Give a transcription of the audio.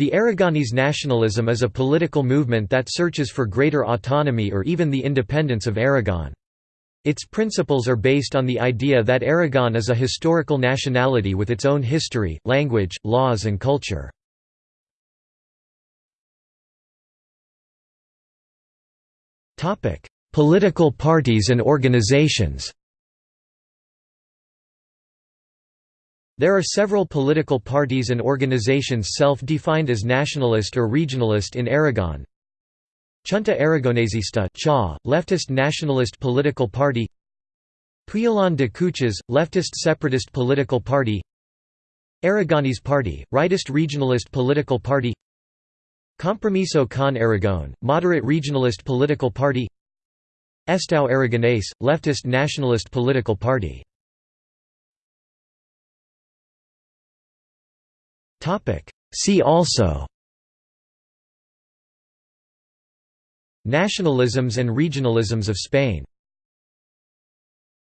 The Aragonese nationalism is a political movement that searches for greater autonomy or even the independence of Aragon. Its principles are based on the idea that Aragon is a historical nationality with its own history, language, laws and culture. Political parties and organizations There are several political parties and organizations self-defined as nationalist or regionalist in Aragon. Chunta Aragonesista CHA, leftist nationalist political party. Puyalón de Cuchas, leftist separatist political party. Aragonese Party, rightist regionalist political party. Compromiso con Aragón, moderate regionalist political party. Estau Aragonés, leftist nationalist political party See also. Nationalisms and regionalisms of Spain